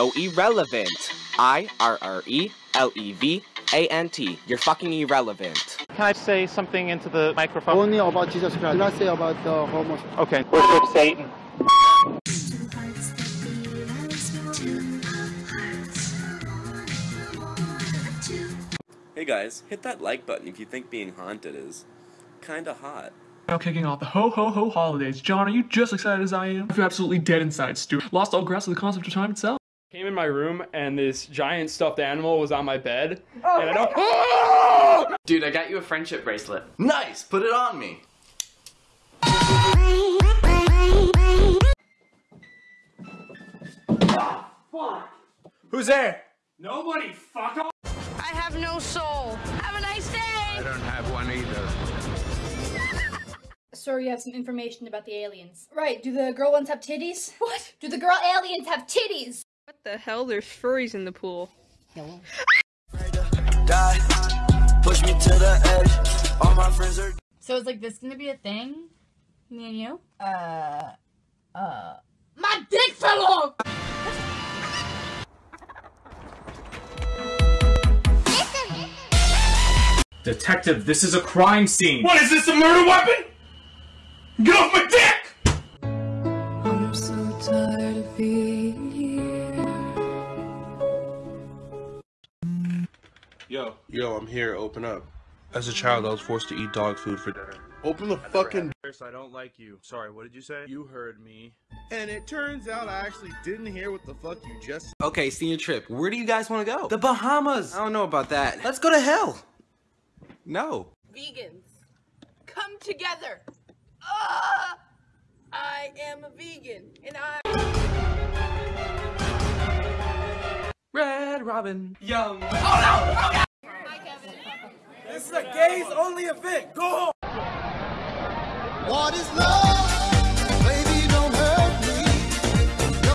so irrelevant. I R R E L E V A N T. You're fucking irrelevant. Can I say something into the microphone? Only about Jesus Christ. Not say about the homos. Okay. Worship Satan. Hey guys, hit that like button if you think being haunted is kinda hot. Now kicking off the ho ho ho holidays. John, are you just excited as I am? I feel absolutely dead inside, Stu. Lost all grasp of the concept of time itself. Came in my room and this giant stuffed animal was on my bed. Oh and I don't. Dude, I got you a friendship bracelet. Nice! Put it on me! Fuck. Who's there? Nobody, fuck off! I have no soul. Have a nice day. I don't have one either. Sir, you have some information about the aliens. Right, do the girl ones have titties? What? Do the girl aliens have titties? What the hell? There's furries in the pool. Hello. Push me to the edge. All my friends are So is like this gonna be a thing? Me and you? Uh, uh, my dick fell off! Detective, this is a crime scene. What is this, a murder weapon? Get off my dick! Yo. Yo, I'm here. Open up. As a child, I was forced to eat dog food for dinner. Open the fucking. I don't like you. Sorry, what did you say? You heard me. And it turns out I actually didn't hear what the fuck you just. Okay, senior trip. Where do you guys want to go? The Bahamas. I don't know about that. Let's go to hell. No. Vegans, come together. Ah, I am a vegan, and I. Red Robin. Young. This is a gays only event. Go home. What is love?